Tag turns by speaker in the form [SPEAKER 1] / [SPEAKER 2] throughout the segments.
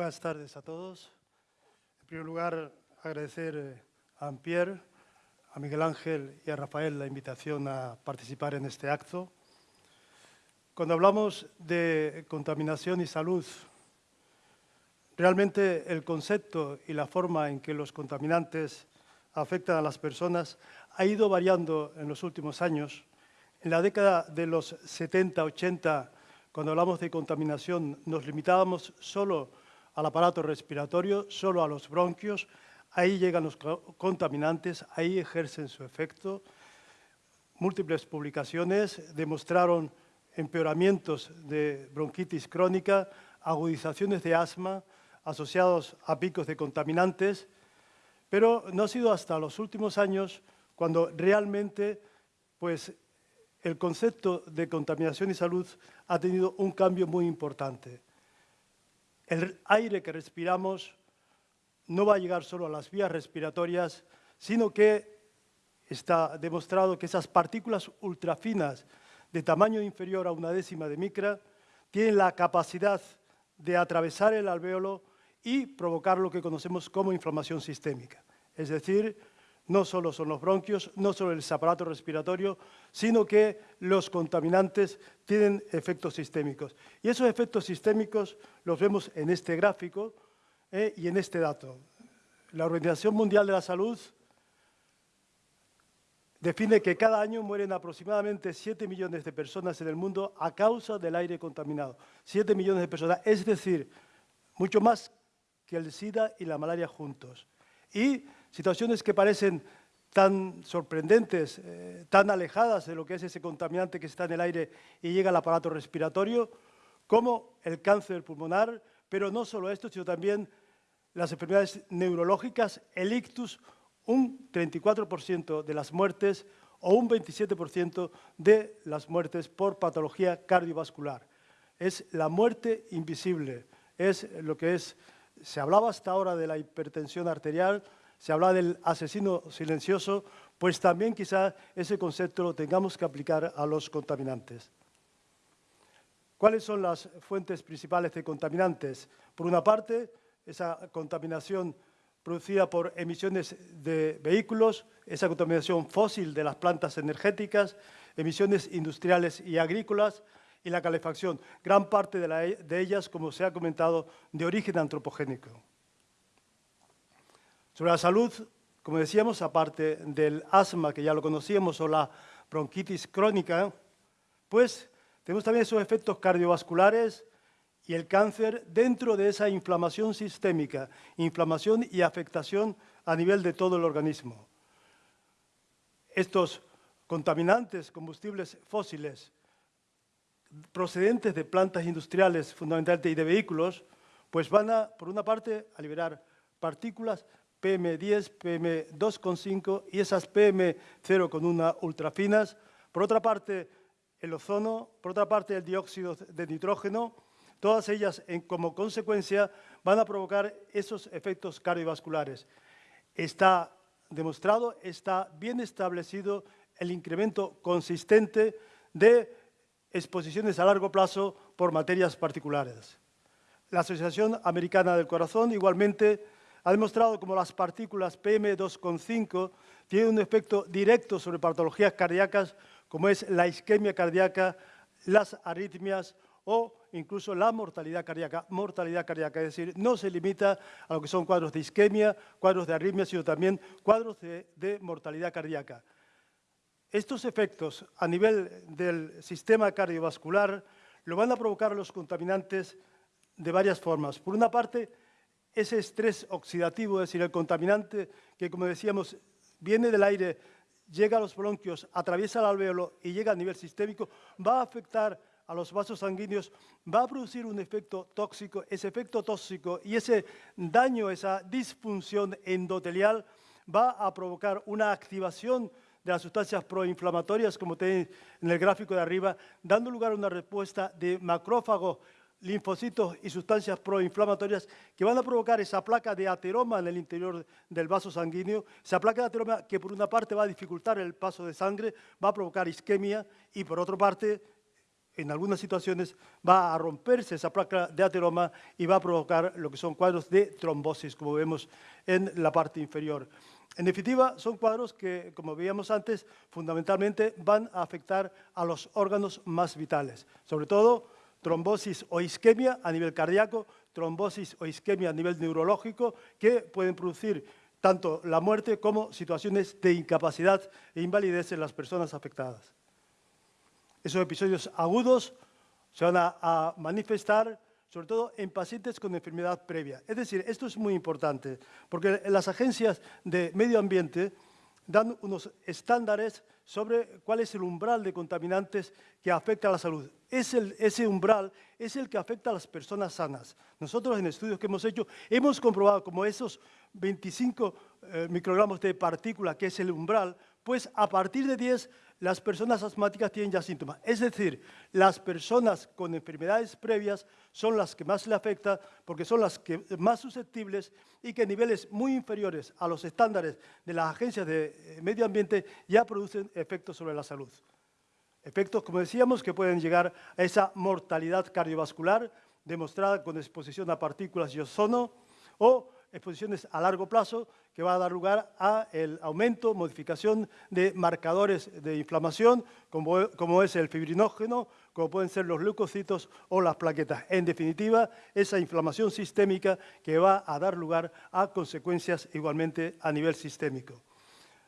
[SPEAKER 1] Buenas tardes a todos. En primer lugar, agradecer eh, a Ampier, a Miguel Ángel y a Rafael la invitación a participar en este acto. Cuando hablamos de contaminación y salud, realmente el concepto y la forma en que los contaminantes afectan a las personas ha ido variando en los últimos años. En la década de los 70, 80, cuando hablamos de contaminación, nos limitábamos solo al aparato respiratorio, solo a los bronquios, ahí llegan los contaminantes, ahí ejercen su efecto. Múltiples publicaciones demostraron empeoramientos de bronquitis crónica, agudizaciones de asma asociados a picos de contaminantes, pero no ha sido hasta los últimos años cuando realmente pues, el concepto de contaminación y salud ha tenido un cambio muy importante. El aire que respiramos no va a llegar solo a las vías respiratorias, sino que está demostrado que esas partículas ultrafinas de tamaño inferior a una décima de micra tienen la capacidad de atravesar el alvéolo y provocar lo que conocemos como inflamación sistémica. Es decir, no solo son los bronquios, no solo el aparato respiratorio, sino que los contaminantes tienen efectos sistémicos. Y esos efectos sistémicos los vemos en este gráfico eh, y en este dato. La Organización Mundial de la Salud define que cada año mueren aproximadamente 7 millones de personas en el mundo a causa del aire contaminado. 7 millones de personas, es decir, mucho más que el SIDA y la malaria juntos. Y situaciones que parecen tan sorprendentes, eh, tan alejadas de lo que es ese contaminante que está en el aire y llega al aparato respiratorio, como el cáncer pulmonar, pero no solo esto, sino también las enfermedades neurológicas, el ictus, un 34% de las muertes o un 27% de las muertes por patología cardiovascular. Es la muerte invisible, es lo que es, se hablaba hasta ahora de la hipertensión arterial, se habla del asesino silencioso, pues también quizá ese concepto lo tengamos que aplicar a los contaminantes. ¿Cuáles son las fuentes principales de contaminantes? Por una parte, esa contaminación producida por emisiones de vehículos, esa contaminación fósil de las plantas energéticas, emisiones industriales y agrícolas y la calefacción, gran parte de, de ellas, como se ha comentado, de origen antropogénico. Sobre la salud, como decíamos, aparte del asma, que ya lo conocíamos, o la bronquitis crónica, pues tenemos también esos efectos cardiovasculares y el cáncer dentro de esa inflamación sistémica, inflamación y afectación a nivel de todo el organismo. Estos contaminantes, combustibles fósiles, procedentes de plantas industriales fundamentalmente y de vehículos, pues van a, por una parte, a liberar partículas PM10, PM2,5 y esas PM0,1 ultrafinas. Por otra parte, el ozono, por otra parte, el dióxido de nitrógeno, todas ellas como consecuencia van a provocar esos efectos cardiovasculares. Está demostrado, está bien establecido el incremento consistente de exposiciones a largo plazo por materias particulares. La Asociación Americana del Corazón igualmente ha demostrado como las partículas PM2,5 tienen un efecto directo sobre patologías cardíacas como es la isquemia cardíaca, las arritmias o incluso la mortalidad cardíaca. Mortalidad cardíaca, es decir, no se limita a lo que son cuadros de isquemia, cuadros de arritmia, sino también cuadros de, de mortalidad cardíaca. Estos efectos a nivel del sistema cardiovascular lo van a provocar los contaminantes de varias formas. Por una parte, ese estrés oxidativo, es decir, el contaminante que, como decíamos, viene del aire, llega a los bronquios, atraviesa el alvéolo y llega a nivel sistémico, va a afectar a los vasos sanguíneos, va a producir un efecto tóxico, ese efecto tóxico y ese daño, esa disfunción endotelial va a provocar una activación de las sustancias proinflamatorias, como tenéis en el gráfico de arriba, dando lugar a una respuesta de macrófago linfocitos y sustancias proinflamatorias que van a provocar esa placa de ateroma en el interior del vaso sanguíneo, esa placa de ateroma que por una parte va a dificultar el paso de sangre, va a provocar isquemia y por otra parte en algunas situaciones va a romperse esa placa de ateroma y va a provocar lo que son cuadros de trombosis, como vemos en la parte inferior. En definitiva, son cuadros que, como veíamos antes, fundamentalmente van a afectar a los órganos más vitales, sobre todo trombosis o isquemia a nivel cardíaco, trombosis o isquemia a nivel neurológico, que pueden producir tanto la muerte como situaciones de incapacidad e invalidez en las personas afectadas. Esos episodios agudos se van a, manifestar sobre todo en pacientes con enfermedad previa. Es decir, esto es muy importante, porque las agencias de medio ambiente dan unos estándares sobre cuál es el umbral de contaminantes que afecta a la salud. ese umbral es el que afecta a las personas sanas. Nosotros en estudios que hemos hecho hemos comprobado como esos 25 eh, microgramos de partícula, que es el umbral, pues a partir de 10 las personas asmáticas tienen ya síntomas. Es decir, las personas con enfermedades previas son las que más le afecta porque son las que más susceptibles y que niveles muy inferiores a los estándares de las agencias de eh, medio ambiente ya producen efectos sobre la salud. Efectos, como decíamos, que pueden llegar a esa mortalidad cardiovascular demostrada con exposición a partículas y ozono o exposiciones a largo plazo que va a dar lugar a el aumento, modificación de marcadores de inflamación, como, es el fibrinógeno, como pueden ser los leucocitos o las plaquetas. En definitiva, esa inflamación sistémica que va a dar lugar a consecuencias igualmente a nivel sistémico.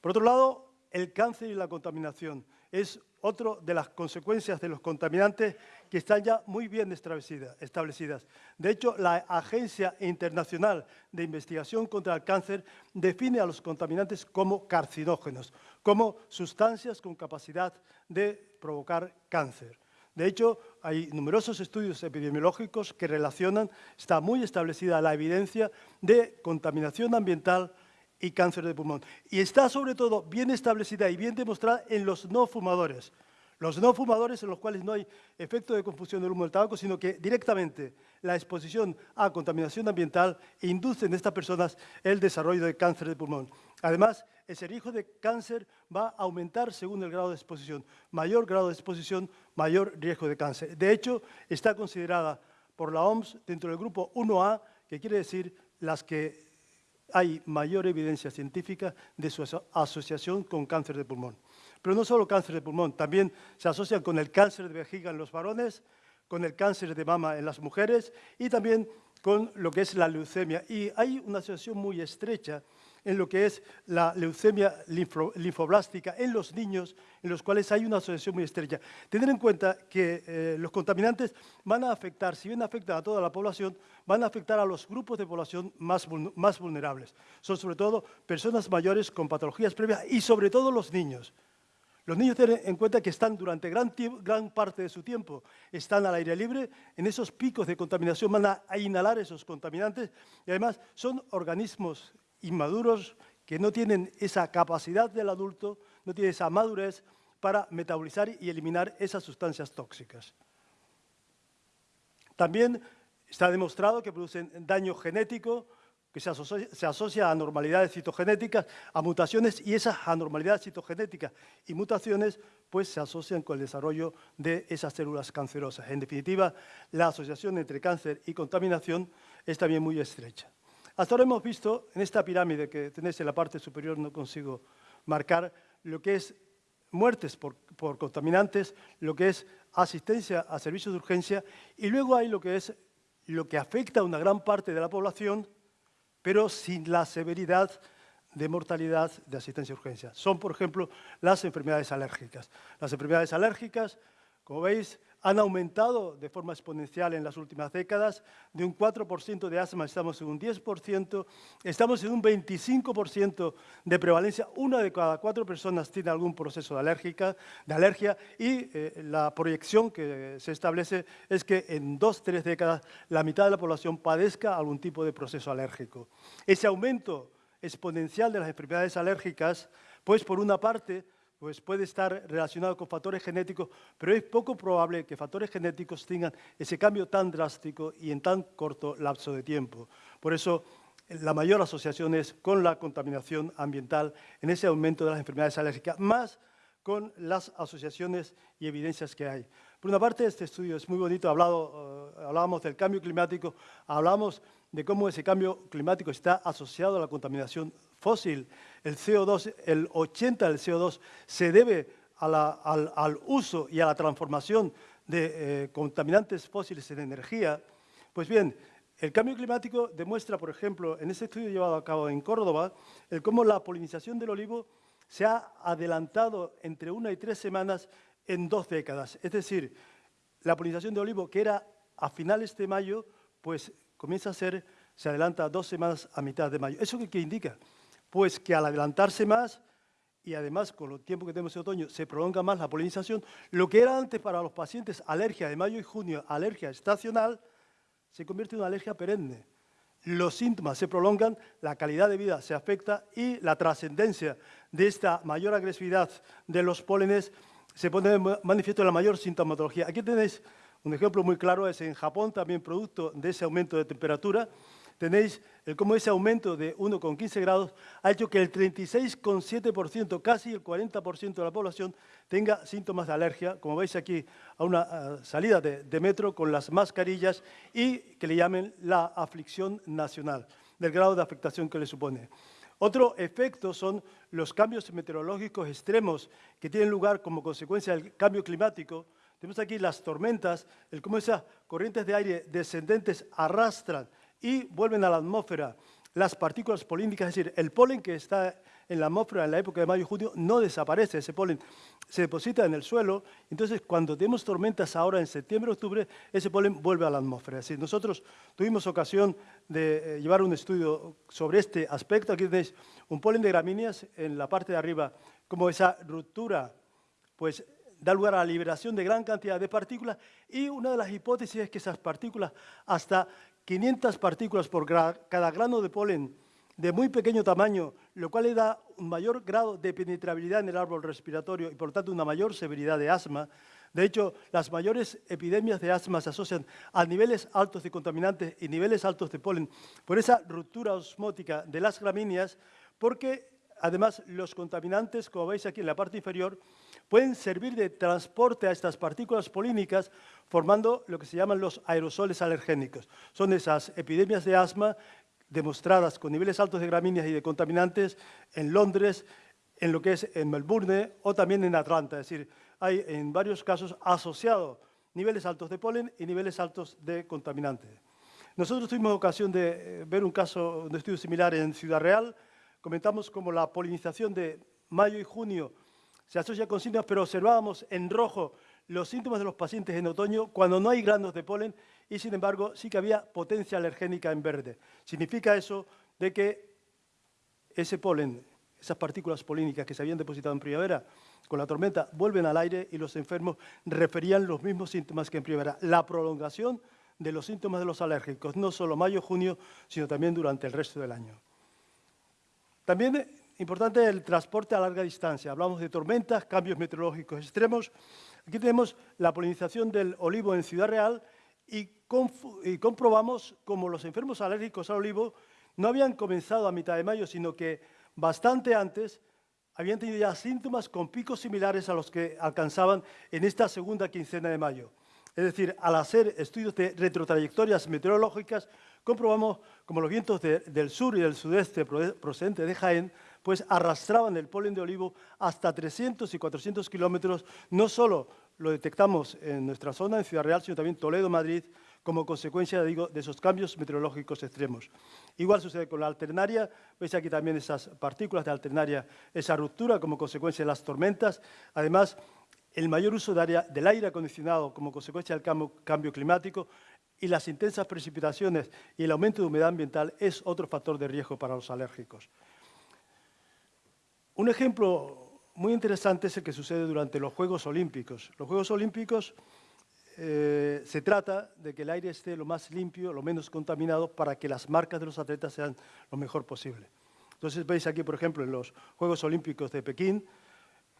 [SPEAKER 1] Por otro lado, el cáncer y la contaminación es otra de las consecuencias de los contaminantes que están ya muy bien establecidas. De hecho, la Agencia Internacional de Investigación contra el Cáncer define a los contaminantes como carcinógenos, como sustancias con capacidad de provocar cáncer. De hecho, hay numerosos estudios epidemiológicos que relacionan, está muy establecida la evidencia de contaminación ambiental y cáncer de pulmón. Y está sobre todo bien establecida y bien demostrada en los no fumadores. Los no fumadores en los cuales no hay efecto de confusión del humo del tabaco, sino que directamente la exposición a contaminación ambiental induce en estas personas el desarrollo de cáncer de pulmón. Además, ese riesgo de cáncer va a aumentar según el grado de exposición. Mayor grado de exposición, mayor riesgo de cáncer. De hecho, está considerada por la OMS dentro del grupo 1A, que quiere decir las que hay mayor evidencia científica de su asociación con cáncer de pulmón. Pero no solo cáncer de pulmón, también se asocian con el cáncer de vejiga en los varones, con el cáncer de mama en las mujeres y también con lo que es la leucemia. Y hay una asociación muy estrecha en lo que es la leucemia linfoblástica en los niños, en los cuales hay una asociación muy estrecha. Tener en cuenta que eh, los contaminantes van a afectar, si bien afectan a toda la población, van a afectar a los grupos de población más, más vulnerables. Son sobre todo personas mayores con patologías previas y sobre todo los niños. Los niños tienen en cuenta que están durante gran, gran, parte de su tiempo, están al aire libre, en esos picos de contaminación van a inhalar esos contaminantes y además son organismos inmaduros que no tienen esa capacidad del adulto, no tienen esa madurez para metabolizar y eliminar esas sustancias tóxicas. También está demostrado que producen daño genético, que se asocia, a anormalidades citogenéticas, a mutaciones, y esas anormalidades citogenéticas y mutaciones pues, se asocian con el desarrollo de esas células cancerosas. En definitiva, la asociación entre cáncer y contaminación es también muy estrecha. Hasta ahora hemos visto en esta pirámide que tenéis en la parte superior, no consigo marcar, lo que es muertes por, contaminantes, lo que es asistencia a servicios de urgencia y luego hay lo que es lo que afecta a una gran parte de la población, pero sin la severidad de mortalidad de asistencia a urgencia. Son, por ejemplo, las enfermedades alérgicas. Las enfermedades alérgicas, como veis, han aumentado de forma exponencial en las últimas décadas. De un 4% de asma estamos en un 10%, estamos en un 25% de prevalencia. Una de cada cuatro personas tiene algún proceso de, alérgica, de alergia y eh, la proyección que se establece es que en dos, tres décadas la mitad de la población padezca algún tipo de proceso alérgico. Ese aumento exponencial de las enfermedades alérgicas, pues por una parte pues puede estar relacionado con factores genéticos, pero es poco probable que factores genéticos tengan ese cambio tan drástico y en tan corto lapso de tiempo. Por eso, la mayor asociación es con la contaminación ambiental en ese aumento de las enfermedades alérgicas, más con las asociaciones y evidencias que hay. Por una parte, este estudio es muy bonito, hablado, eh, hablábamos del cambio climático, hablamos de cómo ese cambio climático está asociado a la contaminación fósil. El CO2, el 80 del CO2 se debe al, uso y a la transformación de eh, contaminantes fósiles en energía. Pues bien, el cambio climático demuestra, por ejemplo, en este estudio llevado a cabo en Córdoba, cómo la polinización del olivo se ha adelantado entre una y tres semanas en dos décadas. Es decir, la polinización de olivo, que era a finales de mayo, pues comienza a ser, se adelanta dos semanas a mitad de mayo. ¿Eso qué, indica? Pues que al adelantarse más, y además con el tiempo que tenemos en otoño, se prolonga más la polinización, lo que era antes para los pacientes alergia de mayo y junio, alergia estacional, se convierte en una alergia perenne. Los síntomas se prolongan, la calidad de vida se afecta y la trascendencia de esta mayor agresividad de los pólenes se pone manifiesto en la mayor sintomatología. Aquí tenéis un ejemplo muy claro, es en Japón, también producto de ese aumento de temperatura. Tenéis el cómo ese aumento de 1,15 grados ha hecho que el 36,7%, casi el 40% de la población, tenga síntomas de alergia, como veis aquí a una salida de, de metro con las mascarillas y que le llamen la aflicción nacional, del grado de afectación que le supone. Otro efecto son los cambios meteorológicos extremos que tienen lugar como consecuencia del cambio climático. Tenemos aquí las tormentas, el cómo esas corrientes de aire descendentes arrastran y vuelven a la atmósfera. Las partículas polínicas, es decir, el polen que está en la atmósfera en la época de mayo y junio no desaparece, ese polen se deposita en el suelo, entonces cuando tenemos tormentas ahora en septiembre, octubre, ese polen vuelve a la atmósfera. Es decir, nosotros tuvimos ocasión de eh, llevar un estudio sobre este aspecto, aquí tenéis un polen de gramíneas en la parte de arriba, como esa ruptura, pues da lugar a la liberación de gran cantidad de partículas. Y una de las hipótesis es que esas partículas hasta 500 partículas por cada grano de polen de muy pequeño tamaño, lo cual le da un mayor grado de penetrabilidad en el árbol respiratorio y por tanto una mayor severidad de asma. De hecho, las mayores epidemias de asma se asocian a niveles altos de contaminantes y niveles altos de polen por esa ruptura osmótica de las gramíneas, porque además los contaminantes, como veis aquí en la parte inferior, pueden servir de transporte a estas partículas polínicas formando lo que se llaman los aerosoles alergénicos. Son esas epidemias de asma demostradas con niveles altos de gramíneas y de contaminantes en Londres, en lo que es en Melbourne o también en Atlanta. Es decir, hay en varios casos asociados niveles altos de polen y niveles altos de contaminantes. Nosotros tuvimos ocasión de eh, ver un caso, un estudio similar en Ciudad Real. Comentamos cómo la polinización de mayo y junio se asocia con síntomas, pero observábamos en rojo los síntomas de los pacientes en otoño cuando no hay granos de polen y, sin embargo, sí que había potencia alergénica en verde. Significa eso de que ese polen, esas partículas polínicas que se habían depositado en primavera, con la tormenta vuelven al aire y los enfermos referían los mismos síntomas que en primavera. La prolongación de los síntomas de los alérgicos, no solo mayo, junio, sino también durante el resto del año. También importante el transporte a larga distancia. Hablamos de tormentas, cambios meteorológicos extremos. Aquí tenemos la polinización del olivo en Ciudad Real y, comprobamos cómo los enfermos alérgicos al olivo no habían comenzado a mitad de mayo, sino que bastante antes habían tenido ya síntomas con picos similares a los que alcanzaban en esta segunda quincena de mayo. Es decir, al hacer estudios de retrotrayectorias meteorológicas, comprobamos como los vientos del sur y del sudeste procedentes de Jaén pues arrastraban el polen de olivo hasta 300 y 400 kilómetros. No solo lo detectamos en nuestra zona, en Ciudad Real, sino también Toledo, Madrid, como consecuencia digo, de esos cambios meteorológicos extremos. Igual sucede con la alternaria, veis aquí también esas partículas de alternaria, esa ruptura como consecuencia de las tormentas. Además, el mayor uso del aire acondicionado como consecuencia del cambio climático y las intensas precipitaciones y el aumento de humedad ambiental es otro factor de riesgo para los alérgicos. Un ejemplo muy interesante es el que sucede durante los Juegos Olímpicos. Los Juegos Olímpicos eh, se trata de que el aire esté lo más limpio, lo menos contaminado, para que las marcas de los atletas sean lo mejor posible. Entonces veis aquí, por ejemplo, en los Juegos Olímpicos de Pekín,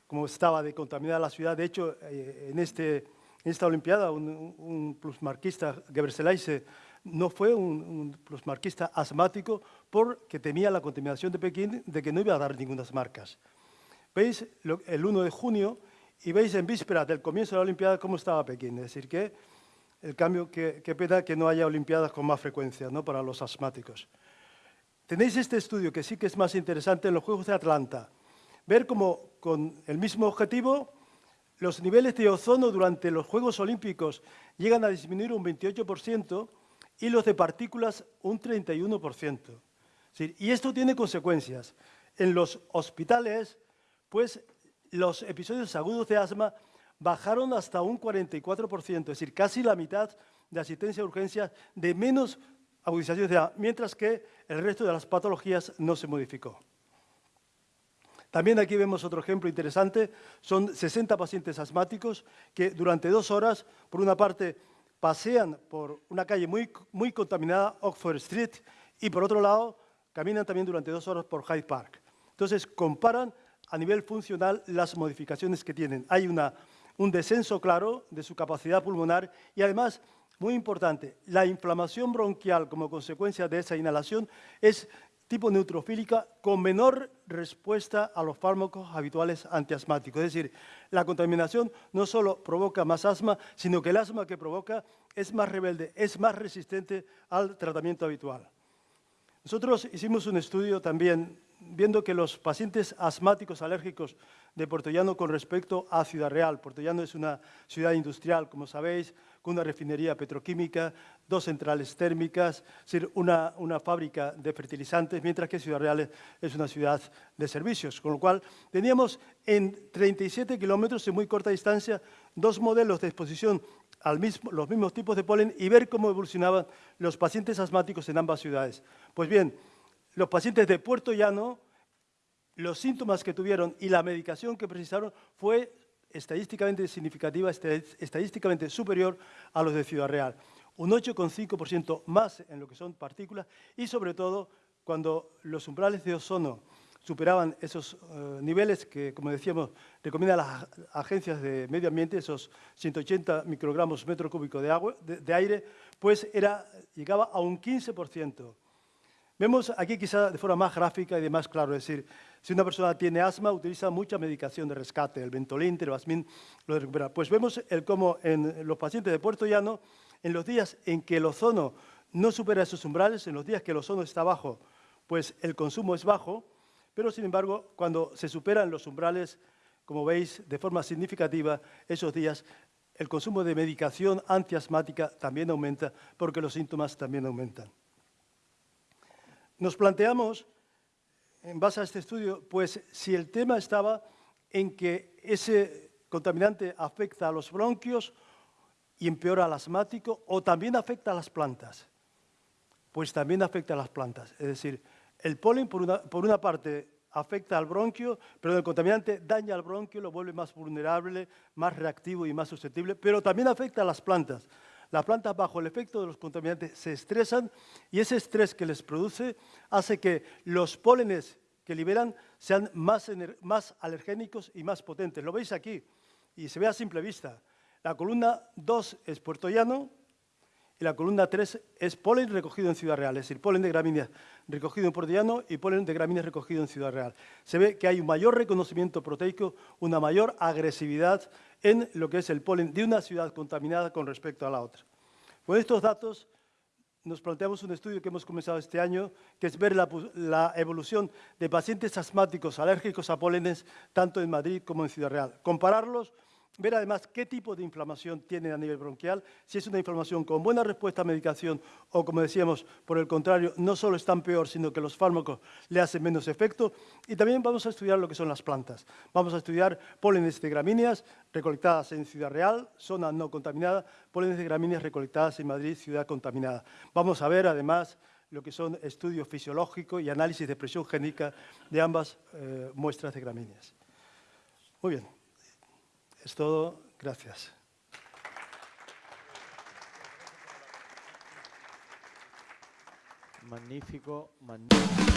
[SPEAKER 1] cómo estaba de contaminada la ciudad. De hecho, eh, en, este, en, esta Olimpiada, un, un plusmarquista, Gebrselassie, no fue un, plusmarquista asmático porque temía la contaminación de Pekín de que no iba a dar ninguna marcas. ¿Veis? El 1 de junio y veis en vísperas del comienzo de la Olimpiada cómo estaba Pekín. Es decir, que el cambio, que, pena que no haya Olimpiadas con más frecuencia ¿no? para los asmáticos. Tenéis este estudio que sí que es más interesante en los Juegos de Atlanta. Ver cómo con el mismo objetivo los niveles de ozono durante los Juegos Olímpicos llegan a disminuir un 28% y los de partículas un 31%. Y esto tiene consecuencias. En los hospitales, pues los episodios agudos de asma bajaron hasta un 44%, es decir, casi la mitad de asistencia a urgencias de menos agudizaciones de asma, mientras que el resto de las patologías no se modificó. También aquí vemos otro ejemplo interesante, son 60 pacientes asmáticos que durante dos horas, por una parte, pasean por una calle muy, muy contaminada, Oxford Street, y por otro lado, caminan también durante dos horas por Hyde Park. Entonces, comparan a nivel funcional las modificaciones que tienen. Hay una, un descenso claro de su capacidad pulmonar y además, muy importante, la inflamación bronquial como consecuencia de esa inhalación es tipo neutrofílica con menor respuesta a los fármacos habituales antiasmáticos. Es decir, la contaminación no solo provoca más asma, sino que el asma que provoca es más rebelde, es más resistente al tratamiento habitual. Nosotros hicimos un estudio también viendo que los pacientes asmáticos alérgicos de Puerto Llano con respecto a Ciudad Real. Puerto Llano es una ciudad industrial, como sabéis, con una refinería petroquímica, dos centrales térmicas, es decir, una, una fábrica de fertilizantes, mientras que Ciudad Real es una ciudad de servicios. Con lo cual, teníamos en 37 kilómetros, en muy corta distancia, dos modelos de exposición a los mismos tipos de polen y ver cómo evolucionaban los pacientes asmáticos en ambas ciudades. Pues bien, los pacientes de Puerto Llano, los síntomas que tuvieron y la medicación que precisaron fue estadísticamente significativa, estadísticamente superior a los de Ciudad Real. Un 8,5% más en lo que son partículas y, sobre todo, cuando los umbrales de ozono superaban esos eh, niveles que, como decíamos, recomiendan las agencias de medio ambiente, esos 180 microgramos metro cúbico de, de aire, pues era, llegaba a un 15%. Vemos aquí quizá de forma más gráfica y de más claro, es decir, si una persona tiene asma, utiliza mucha medicación de rescate, el Ventolin, Tervasmin, lo recupera. Pues vemos el cómo en los pacientes de Puerto Llano, en los días en que el ozono no supera esos umbrales, en los días que el ozono está bajo, pues el consumo es bajo, pero sin embargo, cuando se superan los umbrales, como veis, de forma significativa, esos días el consumo de medicación antiasmática también aumenta porque los síntomas también aumentan. Nos planteamos, en base a este estudio, pues si el tema estaba en que ese contaminante afecta a los bronquios y empeora al asmático, o también afecta a las plantas. Pues también afecta a las plantas. Es decir, el polen, por una, por una parte, afecta al bronquio, pero el contaminante daña al bronquio, lo vuelve más vulnerable, más reactivo y más susceptible, pero también afecta a las plantas las plantas bajo el efecto de los contaminantes se estresan y ese estrés que les produce hace que los pólenes que liberan sean más, más alergénicos y más potentes. Lo veis aquí y se ve a simple vista. La columna 2 es puertollano y la columna 3 es polen recogido en Ciudad Real, es decir, polen de gramíneas recogido en Puerto y polen de gramíneas recogido en Ciudad Real. Se ve que hay un mayor reconocimiento proteico, una mayor agresividad en lo que es el polen de una ciudad contaminada con respecto a la otra. Con estos datos nos planteamos un estudio que hemos comenzado este año, que es ver la, la, evolución de pacientes asmáticos alérgicos a pólenes tanto en Madrid como en Ciudad Real. Compararlos ver además qué tipo de inflamación tiene a nivel bronquial, si es una inflamación con buena respuesta a medicación o, como decíamos, por el contrario, no solo están peor, sino que los fármacos le hacen menos efecto. Y también vamos a estudiar lo que son las plantas. Vamos a estudiar pólenes de gramíneas recolectadas en Ciudad Real, zona no contaminada, pólenes de gramíneas recolectadas en Madrid, ciudad contaminada. Vamos a ver, además, lo que son estudios fisiológicos y análisis de presión génica de ambas eh, muestras de gramíneas. Muy bien. Es todo. Gracias.
[SPEAKER 2] Magnífico, magnífico.